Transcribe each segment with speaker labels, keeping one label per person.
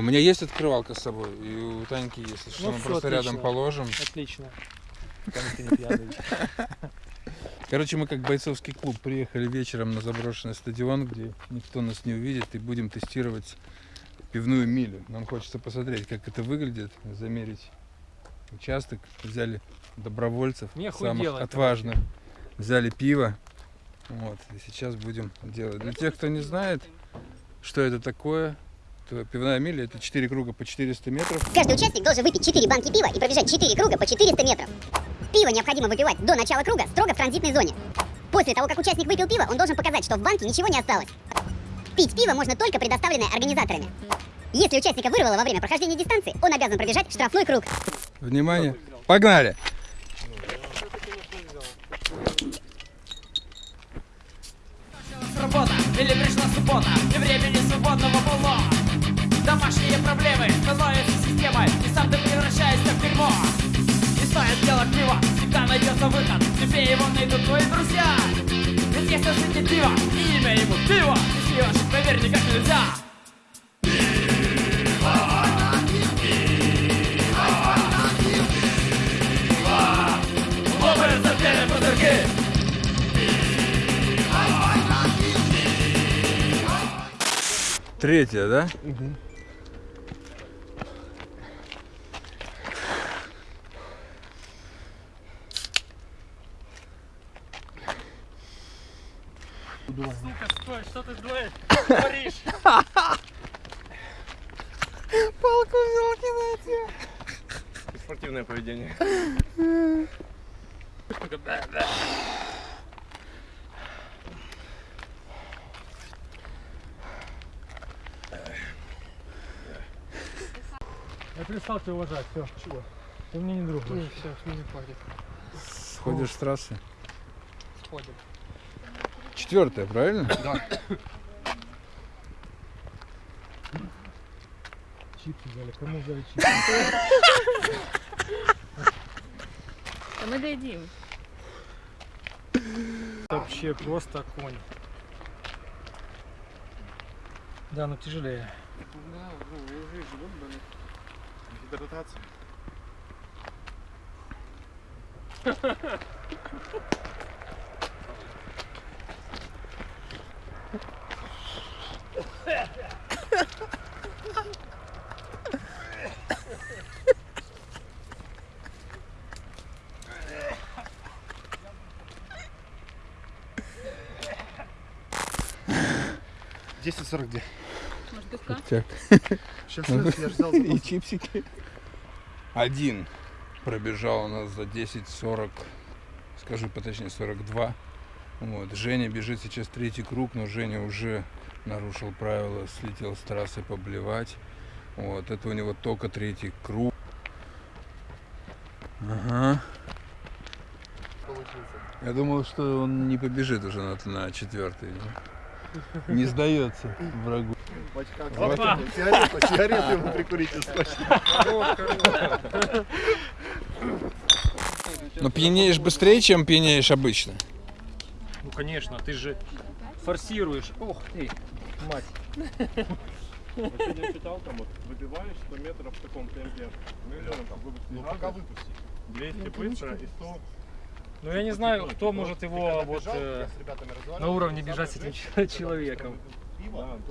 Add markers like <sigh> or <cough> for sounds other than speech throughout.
Speaker 1: У меня есть открывалка с собой, и у Таньки есть, если что,
Speaker 2: Ну
Speaker 1: мы
Speaker 2: всё,
Speaker 1: просто рядом
Speaker 2: отлично.
Speaker 1: положим.
Speaker 2: Отлично. <laughs>
Speaker 1: Короче, мы как бойцовский клуб приехали вечером на заброшенный стадион, где никто нас не увидит, и будем тестировать пивную милю. Нам хочется посмотреть, как это выглядит, замерить участок. Взяли добровольцев,
Speaker 2: Не
Speaker 1: самых
Speaker 2: охуело,
Speaker 1: отважных. Взяли пиво. Вот, и сейчас будем делать. Для тех, кто не знает, что это такое, пивная миля это 4 круга по 400 метров.
Speaker 3: Каждый участник должен выпить 4 банки пива и пробежать 4 круга по 400 метров. Пиво необходимо выпивать до начала круга строго в транзитной зоне. После того, как участник выпил пиво, он должен показать, что в банке ничего не осталось. Пить пиво можно только предоставленное организаторами. Если участника вырвало во время прохождения дистанции, он обязан пробежать штрафной круг.
Speaker 1: Внимание, погнали!
Speaker 4: Работа или пришла суббота И времени свободного Тебе его найдут твои друзья. Ведь если светит пиво И имя ему пиво. Ты с ним ошиб, поверь, никак нельзя. Лопаются пьяные пузырьки
Speaker 1: Да?
Speaker 2: Сука, стой, что ты <laughs> творишь? Творишь?
Speaker 5: Спортивное поведение.
Speaker 2: Я перестал тебя уважать, все. Чего? Ты мне не друг. Не, все, не хватит.
Speaker 1: Сходишь с трассы.
Speaker 2: Сходим.
Speaker 1: Четвертая, правильно?
Speaker 2: Чипсы взяли. Кому взяли чипсы?
Speaker 6: А мы дойдем.
Speaker 2: Вообще просто конь. Да, но тяжелее.
Speaker 5: Гидратация. <laughs> Десять сорок где?
Speaker 6: Может.
Speaker 5: Сейчас я ждал.
Speaker 1: И чипсики. Один пробежал у нас за 10.40, скажу поточнее 42. Вот. Женя бежит сейчас третий круг, но Женя уже нарушил правила, слетел с трассы поблевать. Вот. Это у него только третий круг. Ага. Я думал, что он не побежит уже на, на четвертый. Не сдается врагу.
Speaker 5: Опа! Сигарету, сигарету ему прикурить точно.
Speaker 1: Но пьянеешь быстрее, чем пьянеешь обычно.
Speaker 2: Ну конечно, ты же форсируешь. Ох ты, мать.
Speaker 5: Сегодня читал, там вот выбиваешь 100 метров в таком темпе. Ну, пока выпусти. 200 быстро и 100
Speaker 2: Ну я не знаю, кто может его вот э, на уровне бежать с этим <laughs> человеком.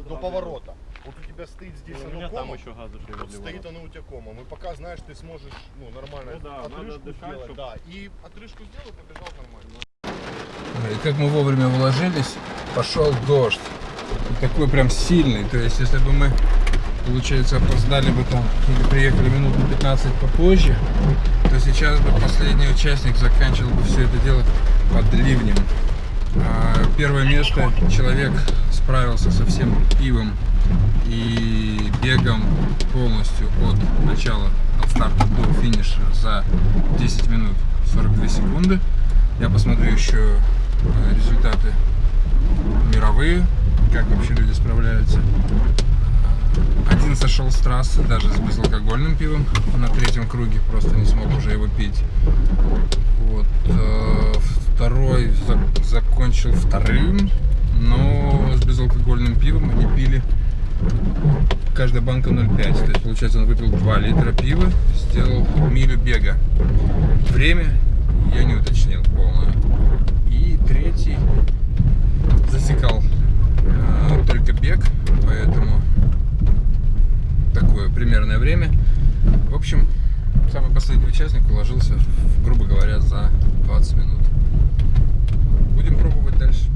Speaker 5: до поворота. Вот у тебя стоит здесь
Speaker 7: У
Speaker 5: оно
Speaker 7: меня там еще газы
Speaker 5: вот стоит оно у тебя комом. И пока знаешь, ты сможешь ну, нормально
Speaker 7: Ну да,
Speaker 5: отрыжку
Speaker 7: дышать,
Speaker 5: сделать.
Speaker 7: чтоб-
Speaker 5: Да, и отрыжку сделал, побежал нормально.
Speaker 1: И как мы вовремя вложились, пошел дождь. Такой прям сильный. То есть, если бы мы, получается, опоздали бы там или приехали минут на 15 попозже, то сейчас бы последний участник заканчивал бы все это дело под ливнем. А первое место человек справился со всем пивом и бегом полностью от начала, от старта до финиша за 10 минут 42 секунды. Я посмотрю еще э, результаты мировые, как вообще люди справляются. Один сошел с трассы даже с безалкогольным пивом на третьем круге, просто не смог уже его пить. Вот. э, Второй за- закончил вторым, но с безалкогольным пивом они пили каждая банка 0,5. То есть, получается, он выпил 2 литра пива, сделал милю бега. Время я не уточнил полное. И третий бег, поэтому такое примерное время. В общем, самый последний участник уложился, грубо говоря, за 20 минут. Будем пробовать дальше.